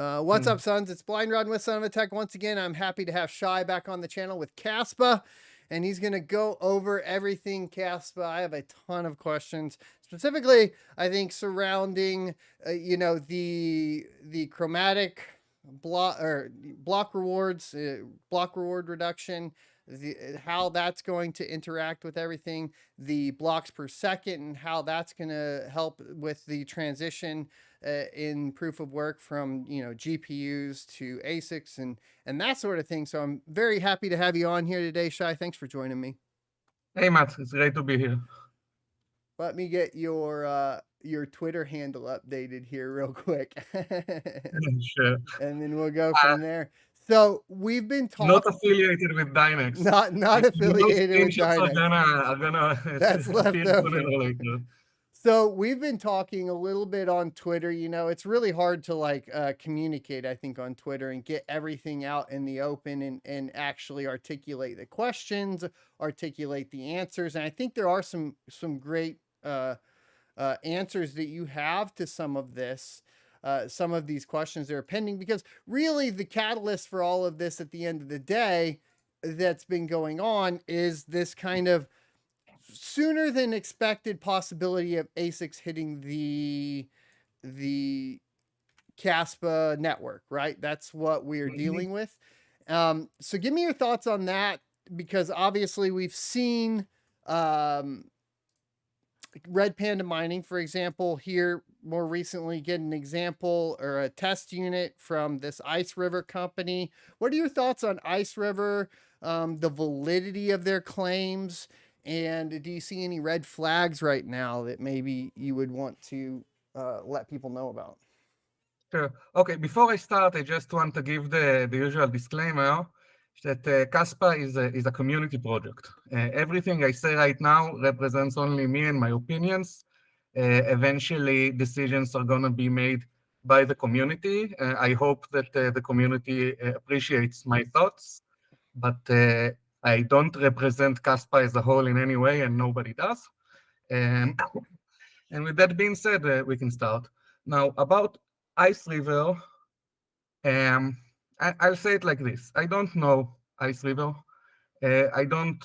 Uh, what's Mm. up, sons? It's Blind Rod with Son of a Tech. Once again, I'm happy to have Shai back on the channel with Kaspa, and he's going to go over everything Kaspa. I have a ton of questions, specifically, I think surrounding, uh, you know, the the chromatic block or block rewards, uh, block reward reduction, the how that's going to interact with everything, the blocks per second, and how that's going to help with the transition uh, in proof of work from you know GPUs to ASICs and and that sort of thing. So I'm very happy to have you on here today, Shai. Thanks for joining me. Hey, Matt, it's great to be here. Let me get your uh, your Twitter handle updated here real quick, sure. and then we'll go Uh, from there. So we've been talking. Not affiliated with Dynex. Not not affiliated with screenshots Are Dynex. gonna, are gonna That's left over. So we've been talking a little bit on Twitter. You know, it's really hard to like uh, communicate, I think, on Twitter and get everything out in the open and and actually articulate the questions, articulate the answers. And I think there are some some great uh, uh, answers that you have to some of this. Uh, some of these questions that are pending because really the catalyst for all of this at the end of the day that's been going on is this kind of sooner than expected possibility of ASICs hitting the the Kaspa network, right? That's what we're Mhm. dealing with. Um, so give me your thoughts on that because obviously we've seen um, Red Panda Mining, for example, here more recently get an example or a test unit from this IceRiver company. What are your thoughts on IceRiver, um, the validity of their claims, and do you see any red flags right now that maybe you would want to uh, let people know about? Sure. Okay, before I start, I just want to give the, the usual disclaimer that uh, Kaspa is a, is a community project. Uh, everything I say right now represents only me and my opinions. Uh, eventually, decisions are going to be made by the community. Uh, I hope that uh, the community uh, appreciates my thoughts, but I don't represent Kaspa as a whole in any way, and nobody does. Um, and with that being said, uh, we can start. Now, about IceRiver, um, I, I'll say it like this. I don't know IceRiver. Uh, I don't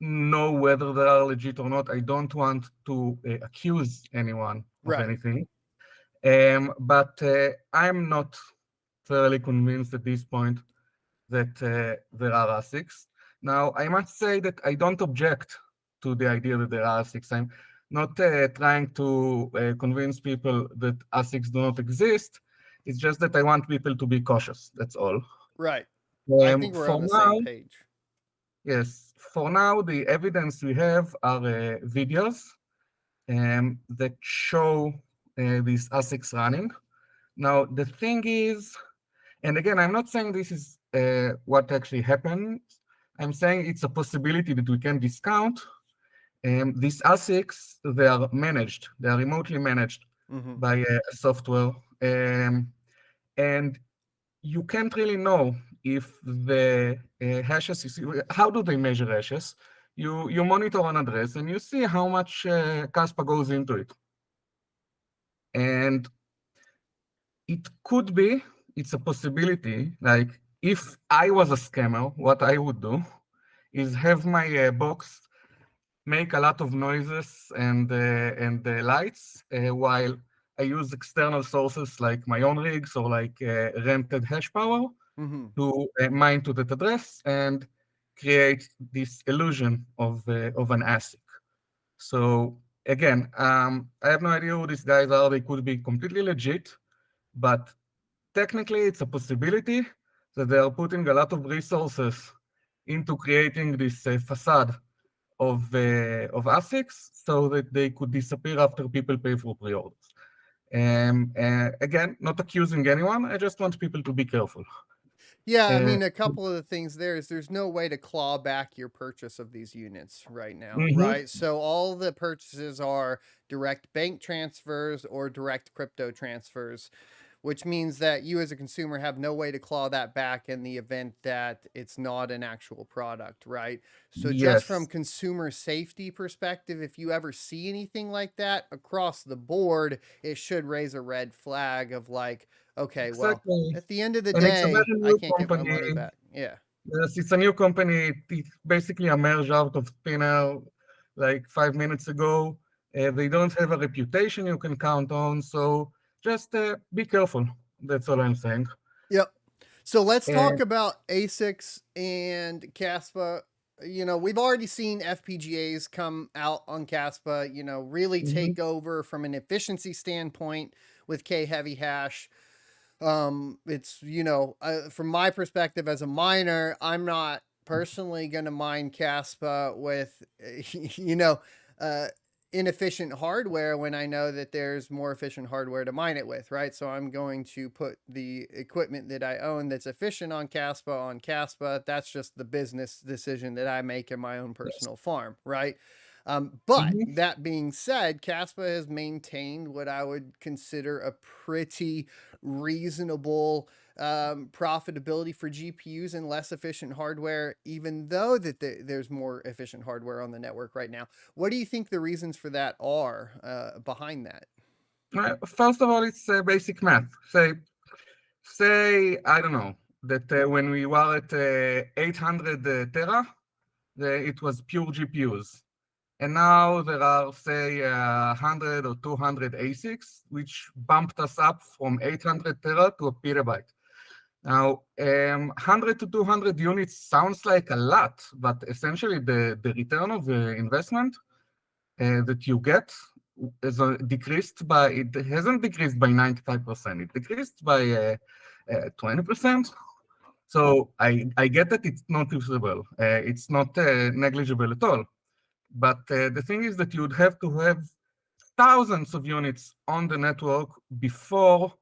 know whether they are legit or not. I don't want to uh, accuse anyone of anything. Um, but uh, I'm not thoroughly convinced at this point that uh, there are ASICs. Now, I must say that I don't object to the idea that there are ASICs. I'm not uh, trying to uh, convince people that ASICs do not exist. It's just that I want people to be cautious. That's all. Right. I Um, think we're for on the now, same page. yes, for now, the evidence we have are uh, videos um, that show uh, these ASICs running. Now, the thing is, and again, I'm not saying this is uh, what actually happened. I'm saying it's a possibility that we can discount. Um, these ASICs, they are managed, they are remotely managed Mhm. by uh, software. Um, and you can't really know if the uh, hashes, is, how do they measure hashes? You, you monitor an address and you see how much uh, Kaspa goes into it. And it could be, it's a possibility, like if I was a scammer, what I would do is have my uh, box make a lot of noises and, uh, and uh, lights uh, while I use external sources like my own rigs or like uh, rented hash power Mhm. to uh, mine to that address and create this illusion of, uh, of an ASIC. So again, um, I have no idea who these guys are. They could be completely legit, but technically it's a possibility that they are putting a lot of resources into creating this uh, facade of, uh, of ASICs so that they could disappear after people pay for pre-orders. Um, uh, again, not accusing anyone. I just want people to be careful. Yeah, I Uh, mean, a couple of the things there is there's no way to claw back your purchase of these units right now, Mhm. right? So all the purchases are direct bank transfers or direct crypto transfers, which means that you as a consumer have no way to claw that back in the event that it's not an actual product, right? So just from consumer safety perspective, if you ever see anything like that across the board, it should raise a red flag of like, Okay, well, at the end of the And day, I can't get my money back. Yeah. Yes, it's a new company. It it basically emerged out of thin air like five minutes ago. Uh, they don't have a reputation you can count on, so just uh, be careful. That's all I'm saying. Yep. So let's talk about ASICs and Kaspa. You know, we've already seen FPGAs come out on Kaspa, you know, really Mhm. take over from an efficiency standpoint with kHeavyHash. Um, it's, you know, uh, from my perspective as a miner, I'm not personally going to mine Kaspa with, you know, uh, inefficient hardware when I know that there's more efficient hardware to mine it with, right? So I'm going to put the equipment that I own that's efficient on Kaspa on Kaspa. That's just the business decision that I make in my own yes. personal farm, right? Um, but Mhm. that being said, Kaspa has maintained what I would consider a pretty reasonable um, profitability for GPUs and less efficient hardware, even though that the, there's more efficient hardware on the network right now. What do you think the reasons for that are uh, behind that? Uh, First of all, it's uh, basic math. Say, say I don't know that uh, when we were at uh, 800 uh, tera, the, it was pure GPUs. And now there are, say, uh, 100 or 200 ASICs, which bumped us up from 800 tera to a petabyte. Now, um, 100 to 200 units sounds like a lot, but essentially the, the return of the investment uh, that you get is uh, decreased by, it hasn't decreased by 95%, it decreased by uh, uh, 20%. So I, I get that it's not usable, uh, it's not uh, negligible at all. But uh, the thing is that you'd have to have thousands of units on the network before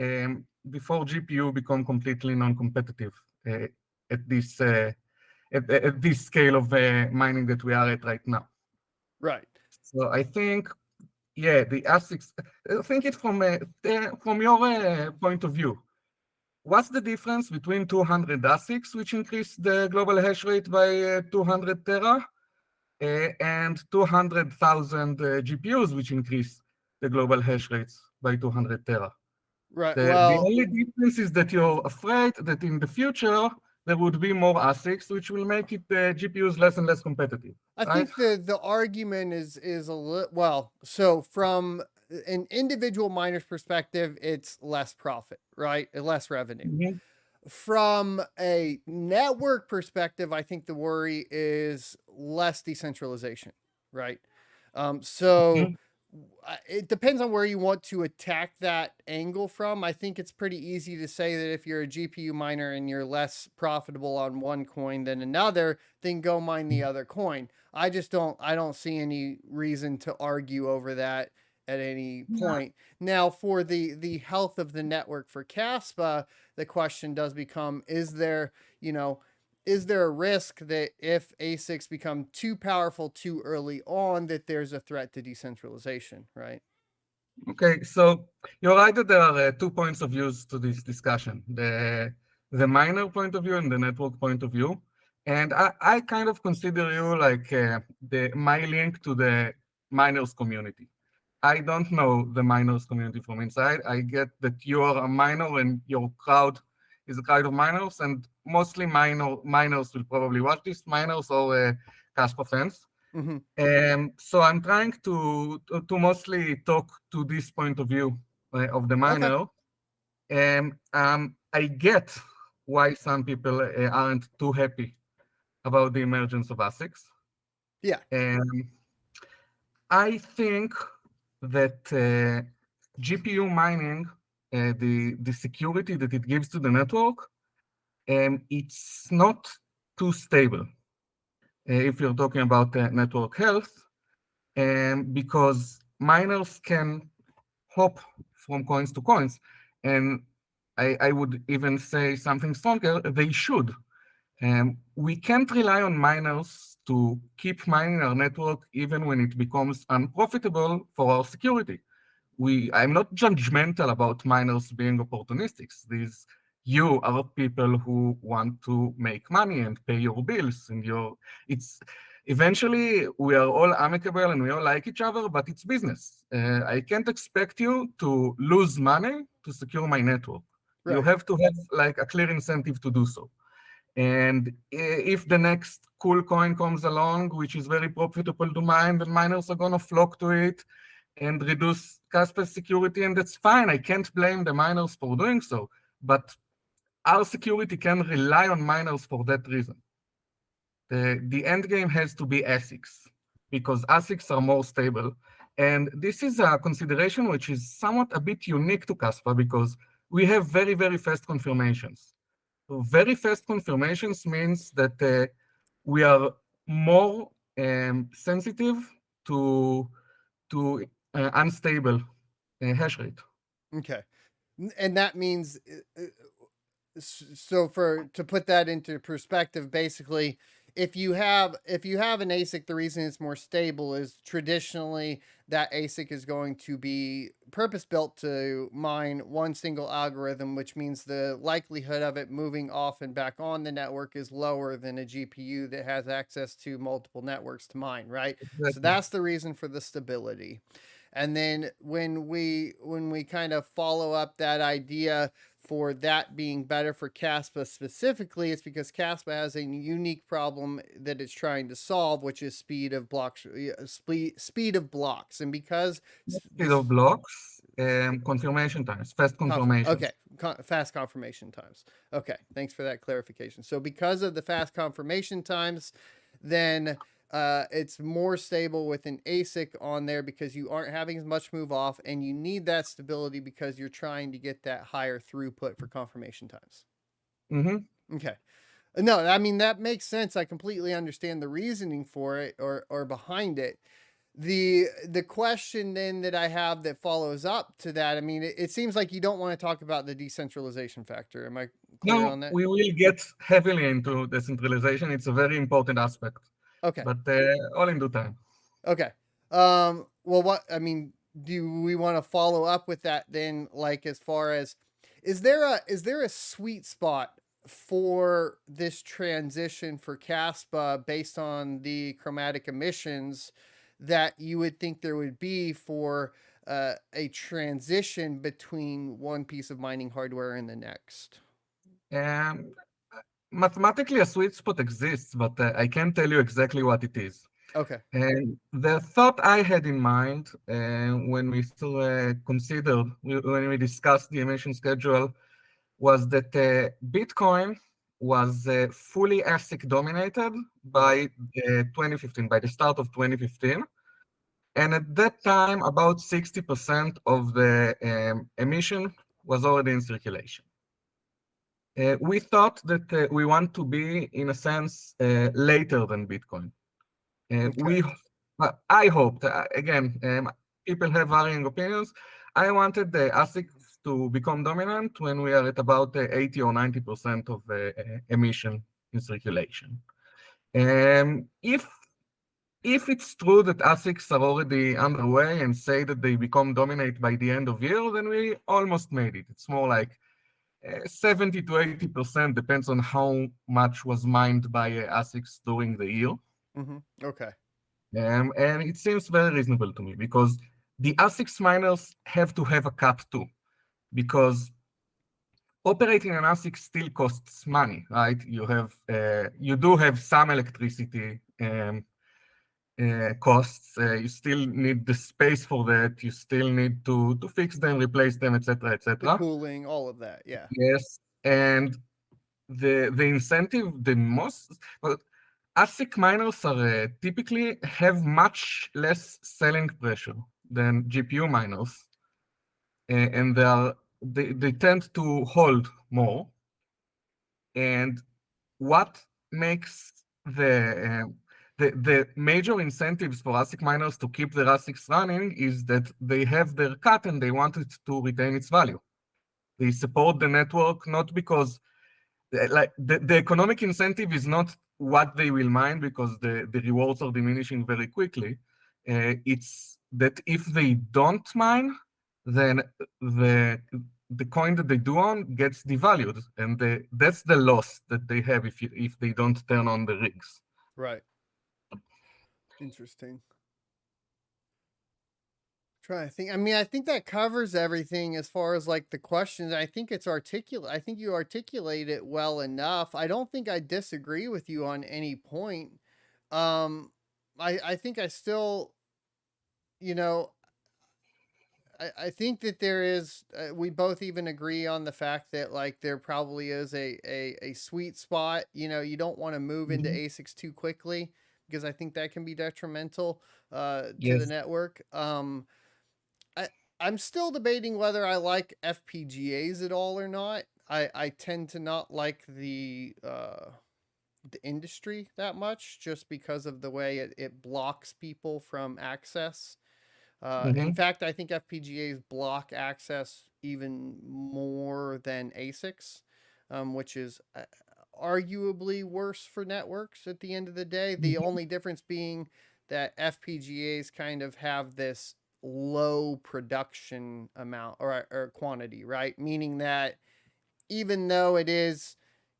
um, before GPU become completely non-competitive uh, at this uh, at, at this scale of uh, mining that we are at right now. Right. So I think, yeah, the ASICs. Think it from uh, uh, from your uh, point of view. What's the difference between 200 ASICs, which increase the global hash rate by uh, 200 tera, uh, and 200,000 uh, GPUs, which increase the global hash rates by 200 tera? Right. The, the only difference is that you're afraid that in the future there would be more ASICs, which will make it uh, GPUs less and less competitive, I right? think the the argument is is a little well. So from an individual miner's perspective, it's less profit, right? Less revenue. Mhm. From a network perspective, I think the worry is less decentralization, right? Um, so w- I- it depends on where you want to attack that angle from. I think it's pretty easy to say that if you're a GPU miner and you're less profitable on one coin than another, then go mine the mm-hmm. other coin. I just don't I don't see any reason to argue over that at any Yeah. point. Now, for the the health of the network for Caspa, the question does become is there, you know, is there a risk that if ASICs become too powerful too early on that there's a threat to decentralization, right? Okay, so you're right that there are uh, two points of views to this discussion, the, the miner point of view and the network point of view. And I, I kind of consider you like uh, the my link to the miners community. I don't know the miners community from inside. I get that you are a miner and your crowd is a crowd of miners, and mostly minor miners will probably watch this, miners or uh, Kaspa fans. hmm Um, so I'm trying to, to to mostly talk to this point of view uh, of the Okay. miner. And um, I get why some people uh, aren't too happy about the emergence of ASICs. Yeah. Um, I think that uh, GPU mining, uh, the the security that it gives to the network, um, it's not too stable. Uh, if you're talking about uh, network health, um, because miners can hop from coins to coins, and I, I would even say something stronger, they should. Um, we can't rely on miners to keep mining our network even when it becomes unprofitable for our security. We, I'm not judgmental about miners being opportunistic. These you are people who want to make money and pay your bills, and your it's eventually we are all amicable and we all like each other, but it's business. Uh, I can't expect you to lose money to secure my network. Right. You have to have like a clear incentive to do so. And if the next cool coin comes along, which is very profitable to mine, then miners are going to flock to it and reduce Kaspa security, and that's fine. I can't blame the miners for doing so, but our security can rely on miners for that reason. The, the end game has to be ASICs, because ASICs are more stable. And this is a consideration which is somewhat a bit unique to Kaspa, because we have very, very fast confirmations. So very fast confirmations means that uh, we are more um, sensitive to to uh, unstable uh, hash rate. Okay, and that means uh, uh, so for to put that into perspective, basically, if you have if you have an ASIC, the reason it's more stable is traditionally that ASIC is going to be purpose built to mine one single algorithm, which means the likelihood of it moving off and back on the network is lower than a GPU that has access to multiple networks to mine, right? Exactly. So that's the reason for the stability. And then when we when we kind of follow up that idea for that being better for Kaspa specifically, it's because Kaspa has a unique problem that it's trying to solve, which is speed of blocks, speed speed of blocks, and because speed of blocks, um, confirmation times, fast confirmation. Okay, Con fast confirmation times. Okay, thanks for that clarification. So because of the fast confirmation times, then uh, it's more stable with an ASIC on there because you aren't having as much move off and you need that stability because you're trying to get that higher throughput for confirmation times. Mm-hmm. Okay. No, I mean, that makes sense. I completely understand the reasoning for it or, or behind it. The the question then that I have that follows up to that, I mean, it, it seems like you don't want to talk about the decentralization factor. Am I clear no, on that? We will get heavily into decentralization. It's a very important aspect. Okay. But uh, all in due time. Okay. Um, well, what, I mean, do we want to follow up with that then? Like, as far as, is there a, is there a sweet spot for this transition for Kaspa based on the chromatic emissions that you would think there would be for uh, a transition between one piece of mining hardware and the next? Um, mathematically a sweet spot exists, but uh, I can't tell you exactly what it is. Okay. And the thought I had in mind uh, when we still uh, considered, when we discussed the emission schedule, was that uh, Bitcoin was uh, fully ASIC dominated by uh, 2015, by the start of 2015. And at that time, about 60% of the um, emission was already in circulation. Uh, we thought that uh, we want to be, in a sense, uh, later than Bitcoin. Uh, okay. We, I hoped, uh, again, um, people have varying opinions. I wanted the ASIC to become dominant when we are at about 80 or 90% of emission in circulation. Um, if if it's true that ASICs are already underway and say that they become dominant by the end of year, then we almost made it. It's more like 70 to 80% depends on how much was mined by uh, ASICs during the year. Mm -hmm. Okay. Um, and it seems very reasonable to me because the ASICs miners have to have a cap too, because operating an ASIC still costs money, right? You have, uh, you do have some electricity um, uh, costs. Uh, you still need the space for that. You still need to to fix them, replace them, etc., etc. Cooling, all of that. Yeah. Yes, and the the incentive, the most well, ASIC miners are uh, typically have much less selling pressure than GPU miners, and they are they they tend to hold more. And what makes the uh, the, the major incentives for ASIC miners to keep their ASICs running is that they have their cut and they want it to retain its value. They support the network not because like the, the economic incentive is not what they will mine because the, the rewards are diminishing very quickly. Uh, it's that if they don't mine, then the the coin that they do on gets devalued, and the, that's the loss that they have if you, if they don't turn on the rigs. Right. Interesting. Trying to think. I mean, I think that covers everything as far as like the questions. I think it's articulate. I think you articulate it well enough. I don't think I disagree with you on any point. Um, I I think I still, you know, I, I think that there is uh, we both even agree on the fact that like there probably is a a, a sweet spot you know you don't want to move into Mhm. asics too quickly because i think that can be detrimental uh to the network um i i'm still debating whether i like fpgas at all or not. I i tend to not like the uh the industry that much just because of the way it, it blocks people from access. Uh, in hmm fact, I think FPGAs block access even more than ASICs, um, which is uh, arguably worse for networks at the end of the day. The hmm only difference being that FPGAs kind of have this low production amount or, or quantity, right? Meaning that even though it is,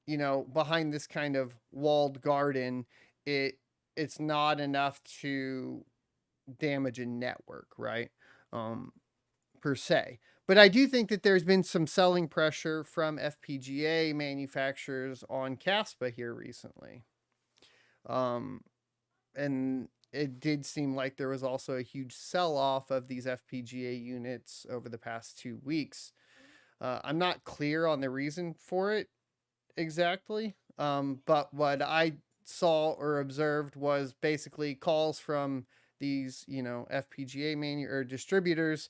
you know, behind this kind of walled garden, it it's not enough to damage a network, right? Um, per se. But I do think that there's been some selling pressure from FPGA manufacturers on Kaspa here recently. Um, and it did seem like there was also a huge sell off of these FPGA units over the past two weeks. Uh, I'm not clear on the reason for it exactly, um, but what I saw or observed was basically calls from these, you know, FPGA manu- or distributors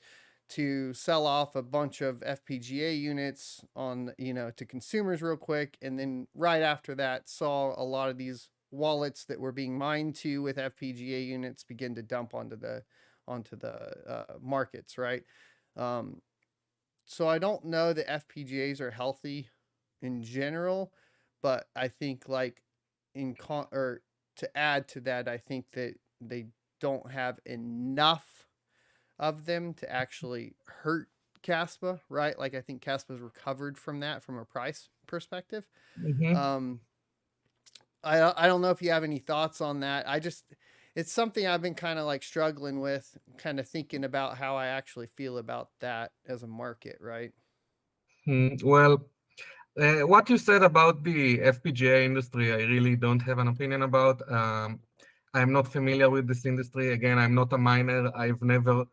to sell off a bunch of FPGA units on, you know, to consumers real quick, and then right after that saw a lot of these wallets that were being mined to with FPGA units begin to dump onto the onto the uh, markets, right? Um, so I don't know that FPGAs are healthy in general, but I think like in con or to add to that, I think that they don't have enough of them to actually hurt Kaspa, right? Like I think Kaspa's recovered from that from a price perspective. hmm Um, I I don't know if you have any thoughts on that. I just it's something I've been kind of like struggling with, kind of thinking about how I actually feel about that as a market, right? Mm, well, uh, what you said about the FPGA industry, I really don't have an opinion about. Um, I'm not familiar with this industry. Again, I'm not a miner. I've never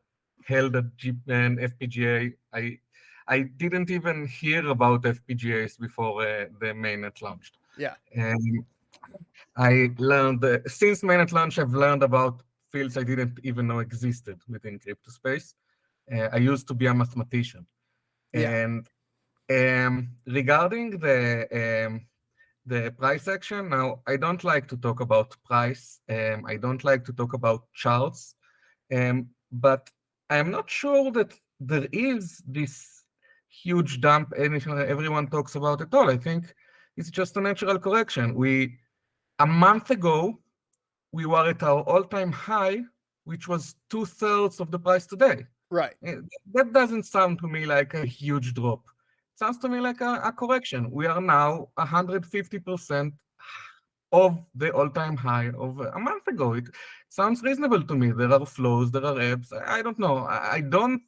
held a G an FPGA. I I didn't even hear about FPGAs before uh, the mainnet launched. Yeah. And I learned, uh, since mainnet launch, I've learned about fields I didn't even know existed within crypto space. Uh, I used to be a mathematician. Yeah. And um, regarding the um, the price action, now I don't like to talk about price. Um, I don't like to talk about charts, um, but I'm not sure that there is this huge dump anything everyone talks about at all. I think it's just a natural correction. We a month ago we were at our all-time high, which was two thirds of the price today. Right. Eh, That doesn't sound to me like a huge drop. sounds to me like a, a correction. We are now 150% of the all-time high of a month ago. It sounds reasonable to me. There are flows, there are ebbs. I don't know. I, don't.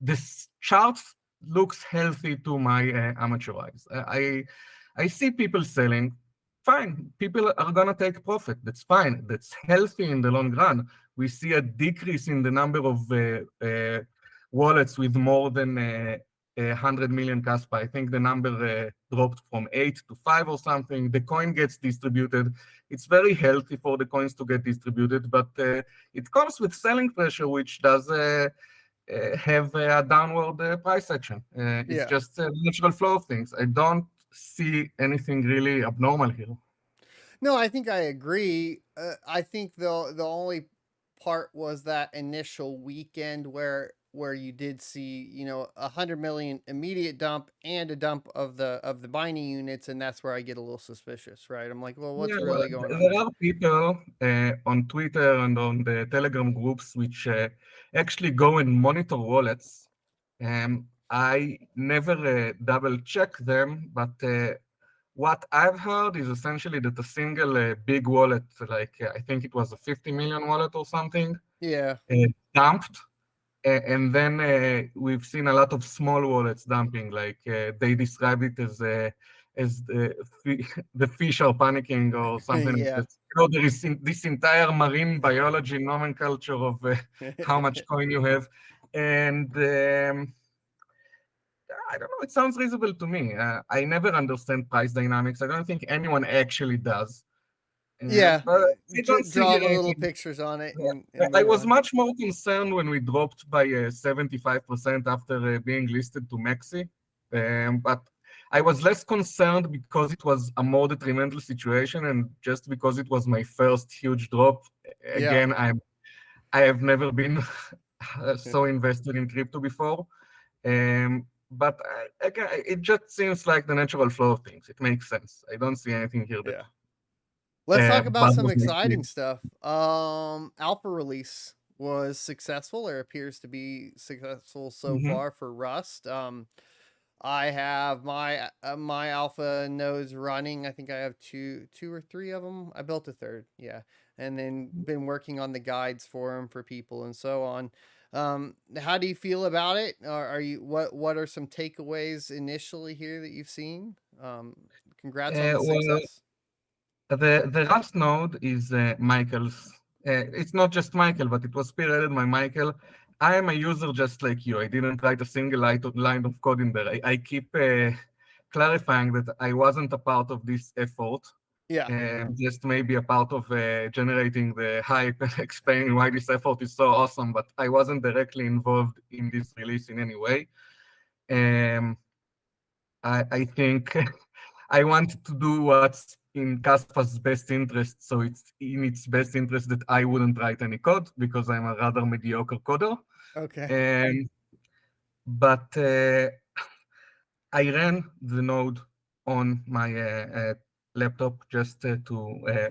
This chart looks healthy to my uh, amateur eyes. I, I I see people selling. Fine, people are gonna take profit. That's fine. That's healthy in the long run. We see a decrease in the number of uh, uh, wallets with more than uh, 100 million Kaspa. I think the number uh, dropped from eight to five or something. The coin gets distributed. It's very healthy for the coins to get distributed, but uh, it comes with selling pressure, which does uh, uh, have a downward uh, price action. Uh, it's Yeah. just a natural flow of things. I don't see anything really abnormal here. No, I think I agree. Uh, I think the the only part was that initial weekend where where you did see, you know, a hundred million immediate dump and a dump of the of the binding units, and that's where I get a little suspicious, right? I'm like, well, what's Yeah, really going on there there? are people uh, on Twitter and on the Telegram groups which uh, actually go and monitor wallets. Um, I never uh, double check them, but uh, what I've heard is essentially that a single uh, big wallet, like uh, I think it was a 50 million wallet or something, Yeah. uh, dumped. And then uh, we've seen a lot of small wallets dumping, like uh, they described it as uh, as the, the fish are panicking or something. Yeah. You know, there is in, this entire marine biology nomenclature of uh, how much coin you have. And um, I don't know, it sounds reasonable to me. Uh, I never understand price dynamics. I don't think anyone actually does. Uh, Yeah. but I don't see draw the little pictures on it. Yeah. And, I- and I was on. much more concerned when we dropped by uh, 75% after uh, being listed to Maxi. Um, but I was less concerned because it was a more detrimental situation and just because it was my first huge drop. A- Yeah. Again, I'm I have never been so invested in crypto before. Um, but I, again, it just seems like the natural flow of things. It makes sense. I don't see anything here that Yeah. Let's talk uh, about some exciting stuff. Um, alpha release was successful or appears to be successful so Mhm. far for Rust. Um, I have my uh, my alpha nodes running. I think I have two two or three of them. I built a third, yeah, and then been working on the guides for them for people and so on. Um, how do you feel about it? Are, are you what what are some takeaways initially here that you've seen? Um, congrats on Uh, the well, success. The the Rust node is uh, Michael's. Uh, it's not just Michael, but it was spearheaded by Michael. I am a user just like you. I didn't write a single line of, line of code in there. I, I keep uh, clarifying that I wasn't a part of this effort, Yeah. and just maybe a part of uh, generating the hype and explaining why this effort is so awesome. But I wasn't directly involved in this release in any way. Um, I, I think I wanted to do what's in Kaspa's best interest. So it's in its best interest that I wouldn't write any code because I'm a rather mediocre coder. Okay. And but uh, I ran the node on my uh, uh, laptop just uh, to uh,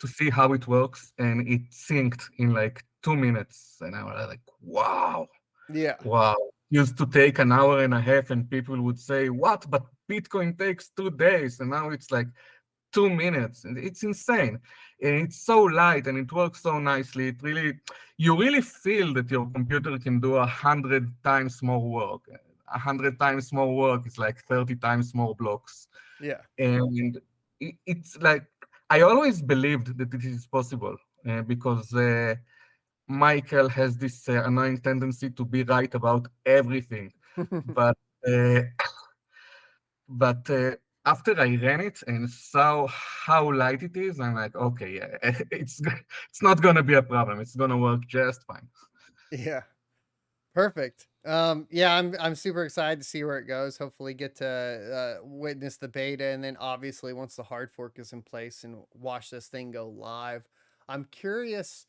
to see how it works, and it synced in like two minutes, and I was like, "Wow!" Yeah. Wow. Used to take an hour and a half, and people would say, What? But Bitcoin takes two days. And now it's like two minutes. And it's insane. And it's so light and it works so nicely. It really, you really feel that your computer can do a hundred times more work. A hundred times more work is like 30 times more blocks. Yeah. And it's like, I always believed that it is possible uh, because. Uh, Michael has this uh, annoying tendency to be right about everything, but uh, but uh, after I ran it and saw how light it is, I'm like, okay, yeah, it's it's not gonna be a problem. It's gonna work just fine. Yeah. Perfect. Um, yeah, I'm I'm super excited to see where it goes. Hopefully, get to uh, witness the beta, and then obviously once the hard fork is in place, and watch this thing go live. I'm curious.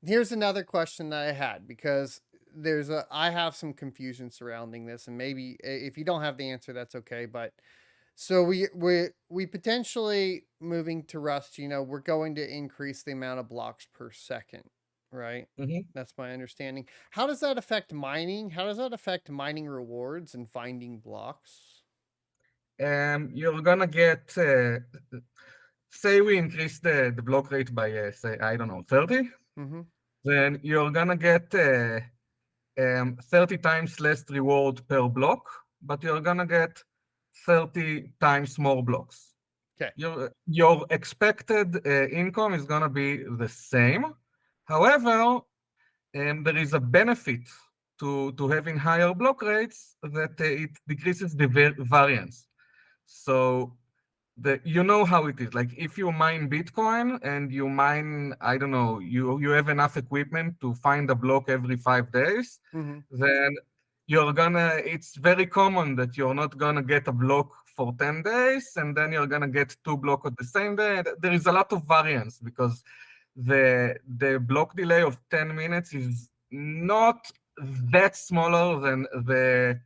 Here's another question that I had because there's a I have some confusion surrounding this, and maybe if you don't have the answer, that's okay. But so we we we potentially moving to Rust. You know, we're going to increase the amount of blocks per second, right? Mhm. That's my understanding. How does that affect mining? How does that affect mining rewards and finding blocks? Um, you're gonna get, uh, say, we increase the the block rate by uh, say I don't know 30. Mm-hmm. then you're gonna get uh, um, 30 times less reward per block, but you're gonna get 30 times more blocks. 'Kay. Your, your expected uh, income is gonna be the same. However, um, there is a benefit to, to having higher block rates that uh, it decreases the var- variance. So the you know how it is like if you mine bitcoin and you mine i don't know you you have enough equipment to find a block every five days Mm-hmm. then you're gonna it's very common that you're not gonna get a block for 10 days and then you're gonna get two blocks at the same day there is a lot of variance because the the block delay of 10 minutes is not that smaller than the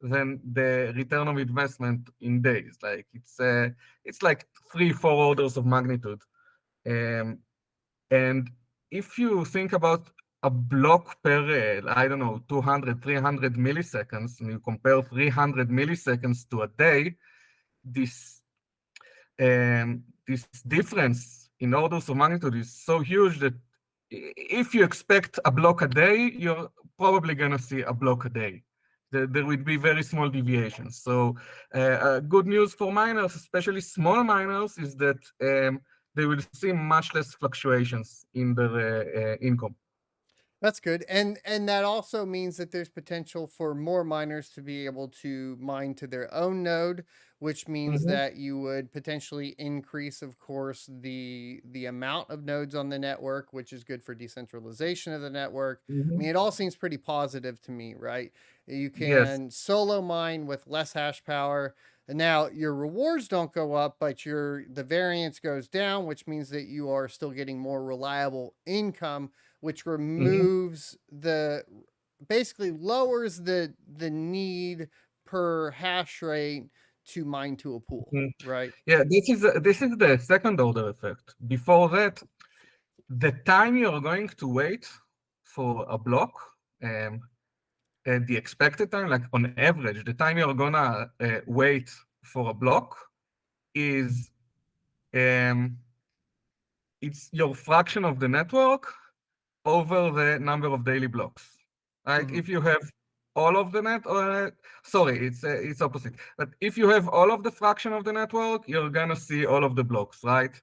than the return of investment in days. Like it's uh, it's like three four orders of magnitude. Um, and if you think about a block per uh, i don't know 200 300 milliseconds and you compare 300 milliseconds to a day this um, this difference in orders of magnitude is so huge that if you expect a block a day, you're probably going to see a block a day. There, there would be very small deviations. So uh, uh, good news for miners, especially small miners, is that um, they will see much less fluctuations in their uh, uh income. That's good. And and that also means that there's potential for more miners to be able to mine to their own node, which means Mhm. that you would potentially increase, of course, the the amount of nodes on the network, which is good for decentralization of the network. I Mhm. mean, it all seems pretty positive to me, right? You Yes. can solo mine with less hash power. And now your rewards don't go up, but your the variance goes down, which means that you are still getting more reliable income which Mhm. removes the basically lowers the the need per hash rate to mine to a pool, Mhm. right? Yeah, this is uh, this is the second order effect. Before that, the time you're going to wait for a block, um, and the expected time, like on average, the time you're gonna uh, wait for a block is um, it's your fraction of the network over the number of daily blocks. Right? Mhm. If you have all of the net, or sorry, it's uh, it's opposite. But if you have all of the fraction of the network, you're gonna see all of the blocks, right?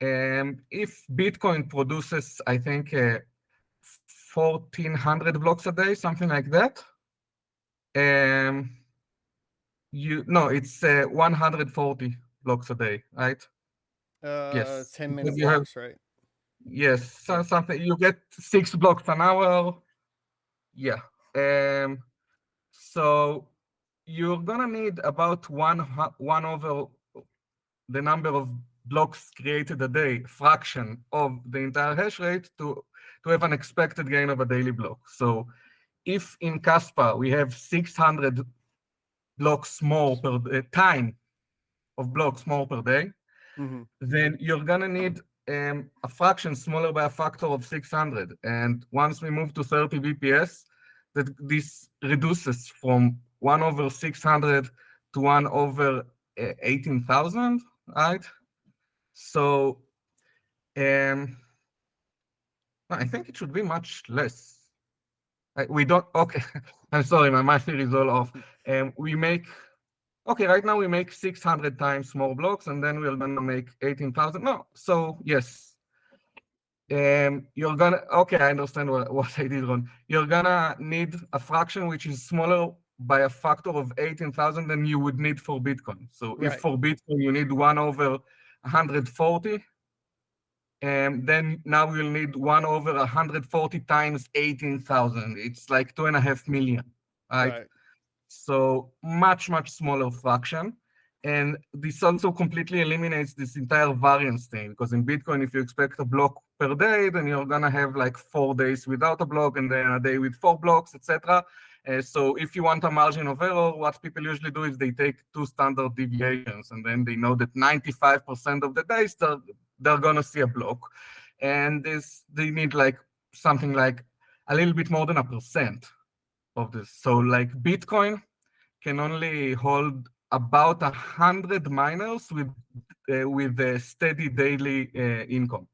And if Bitcoin produces, I think, uh, 1400 blocks a day, something like that, um, you no, it's uh, 140 blocks a day, right? Uh, Yes, 10 because minute you have blocks, right? Yes, so, something you get six blocks an hour. Yeah. Um, so you're gonna need about one one over the number of blocks created a day, fraction of the entire hash rate to to have an expected gain of a daily block. So if in Kaspa we have 600 blocks more per d- time of blocks more per day, Mhm. then you're gonna need um, a fraction smaller by a factor of 600. And once we move to 30 BPS, that this reduces from 1 over 600 to 1 over uh, 18,000, right? So um, I think it should be much less. We don't, okay, I'm sorry, my math is all off. Um, we make, okay, right now we make 600 times more blocks and then we're gonna make 18,000. No, so yes. Um, you're gonna, okay, I understand what, what I did wrong. You're gonna need a fraction which is smaller by a factor of 18,000 than you would need for Bitcoin. So if for Bitcoin you need one over 140, and then now we'll need one over 140 times 18,000. It's like two and a half million, right? Right. So much, much smaller fraction. And this also completely eliminates this entire variance thing, because in Bitcoin, if you expect a block per day, then you're gonna have like four days without a block and then a day with four blocks, etc. Uh, so if you want a margin of error, what people usually do is they take two standard deviations, and then they know that 95% of the days they're, they're gonna see a block. And this they need like something like a little bit more than a percent of this. So like Bitcoin can only hold about a hundred miners with uh, with a steady daily uh, income,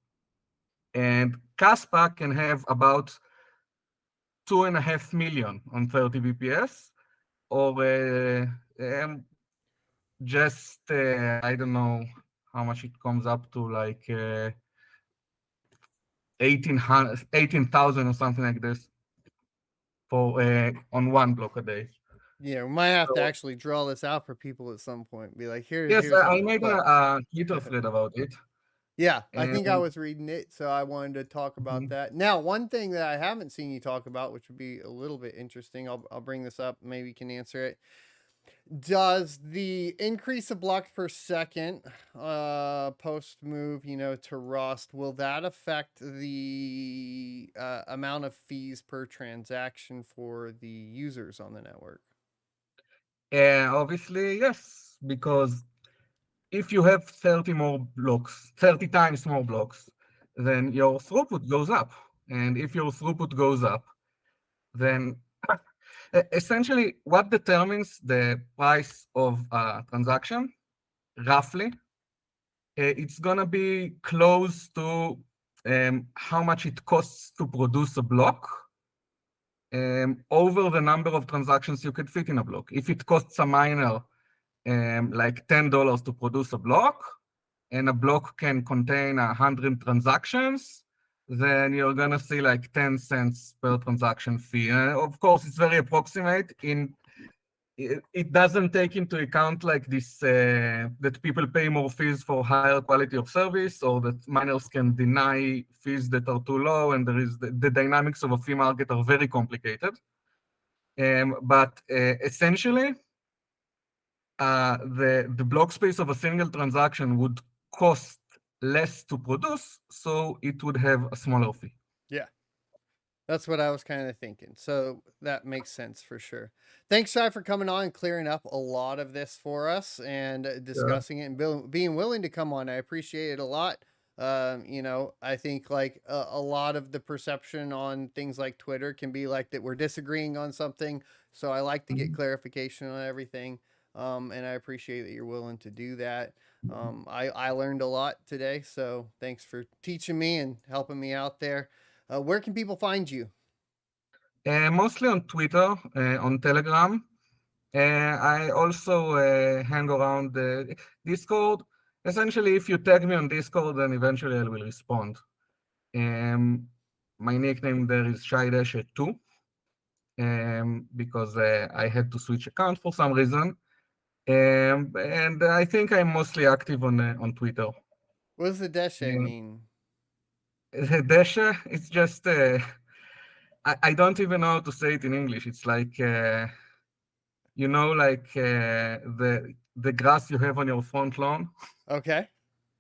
and Kaspa can have about two and a half million on 30 BPS, or uh, um, just uh, I don't know how much it comes up to, like uh, 18,000 18,000 or something like this for uh, on one block a day. Yeah, we might have to actually draw this out for people at some point. Be like, here, Yes, I made a, but- a thread about it. Yeah, I think I was reading it, so I wanted to talk about Mhm. that. Now, one thing that I haven't seen you talk about, which would be a little bit interesting, I'll I'll bring this up. Maybe you can answer it. Does the increase of blocks per second, uh, post move, you know, to Rust, will that affect the uh, amount of fees per transaction for the users on the network? Uh, obviously, yes, because if you have 30 more blocks, 30 times more blocks, then your throughput goes up. And if your throughput goes up, then essentially what determines the price of a transaction, roughly, it's going to be close to um, how much it costs to produce a block um, over the number of transactions you could fit in a block. If it costs a miner um, like $10 to produce a block, and a block can contain 100 transactions, then you're going to see like 10 cents per transaction fee. Uh, of course, it's very approximate. In it, it doesn't take into account like this uh, that people pay more fees for higher quality of service, or that miners can deny fees that are too low, and there is the, the dynamics of a fee market are very complicated. Um, but uh, essentially, uh, the the block space of a single transaction would cost less to produce, so it would have a smaller fee. Yeah. That's what I was kind of thinking. So that makes sense for sure. Thanks, Shai, for coming on and clearing up a lot of this for us and discussing yeah. it and being willing to come on. I appreciate it a lot. Um, you know, I think like a, a, lot of the perception on things like Twitter can be like that we're disagreeing on something. So I like to get mm-hmm. clarification on everything. Um, and I appreciate that you're willing to do that. Um, I, I learned a lot today, so thanks for teaching me and helping me out there. Uh, where can people find you? Uh, mostly on Twitter, uh, on Telegram. Uh, I also uh, hang around the Discord. Essentially, if you tag me on Discord, then eventually I will respond. Um, my nickname there is ShaiDeshe2 um, because uh, I had to switch account for some reason. Um, and I think I'm mostly active on uh, on Twitter. What does the Deshe um, mean? The Deshe, it's just, uh, I, I don't even know how to say it in English. It's like, uh, you know, like uh, the the grass you have on your front lawn. Okay.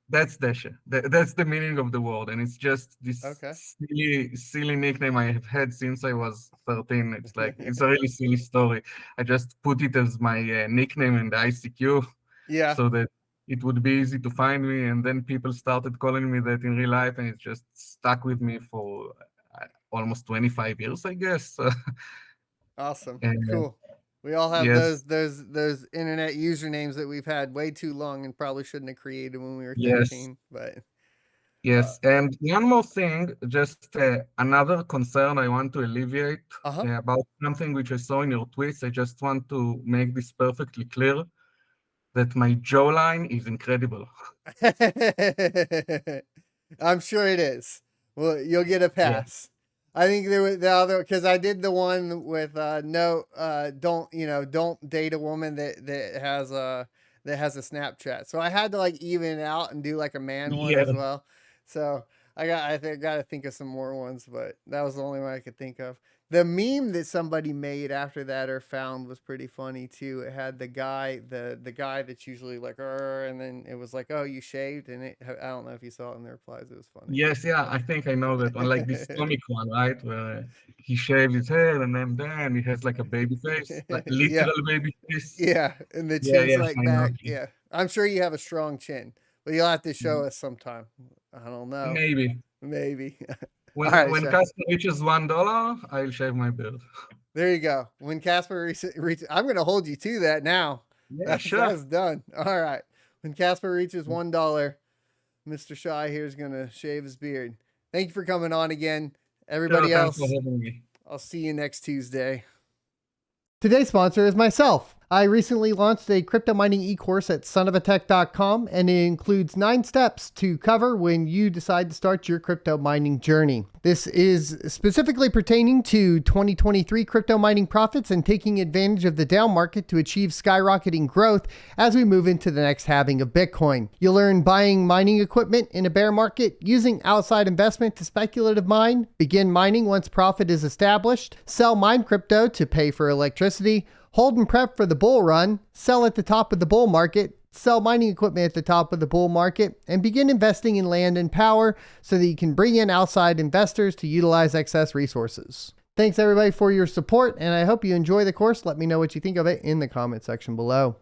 That's Deshe. that's the meaning of the word, and it's just this okay. silly, silly nickname I have had since I was 13. It's like it's a really silly story. I just put it as my uh, nickname in the ICQ, yeah, so that it would be easy to find me. And then people started calling me that in real life, and it just stuck with me for uh, almost 25 years, I guess. awesome, and, cool. We all have yes. those those those internet usernames that we've had way too long and probably shouldn't have created when we were 13. Yes. But yes, uh, and one more thing, just uh, another concern I want to alleviate uh-huh. uh, about something which I saw in your tweets. I just want to make this perfectly clear that my jawline is incredible. I'm sure it is. Well, you'll get a pass. I think there was the other because I did the one with uh no uh don't you know don't date a woman that that has a that has a Snapchat. So I had to like even it out and do like a man one yeah. as well. So I got I think got to think of some more ones, but that was the only one I could think of the meme that somebody made after that or found was pretty funny too. It had the guy, the the guy that's usually like, and then it was like, oh, you shaved, and it, I don't know if you saw it in the replies. It was funny. Yes, yeah, I think I know that one, like this comic one, right, where he shaved his head and then then he has like a baby face, like literal yeah. baby face. Yeah, and the chin's yeah, like I back. Know. Yeah, I'm sure you have a strong chin, but you'll have to show mm-hmm. us sometime. I don't know. Maybe. Maybe. When, right, when Kaspa reaches one dollar, I'll shave my beard. There you go. When Kaspa reaches, I'm going to hold you to that now. Yeah, that's, sure. That's done. All right. When Kaspa reaches mm. one dollar, Mr. Shai here is going to shave his beard. Thank you for coming on again, everybody sure, else. I'll see you next Tuesday. Today's sponsor is myself. I recently launched a crypto mining e-course at sonofatech.com and it includes nine steps to cover when you decide to start your crypto mining journey. This is specifically pertaining to 2023 crypto mining profits and taking advantage of the down market to achieve skyrocketing growth as we move into the next halving of Bitcoin. You'll learn buying mining equipment in a bear market, using outside investment to speculative mine, begin mining once profit is established, sell mine crypto to pay for electricity, Hold and prep for the bull run, sell at the top of the bull market, sell mining equipment at the top of the bull market, and begin investing in land and power so that you can bring in outside investors to utilize excess resources. Thanks everybody for your support, and I hope you enjoy the course. Let me know what you think of it in the comment section below.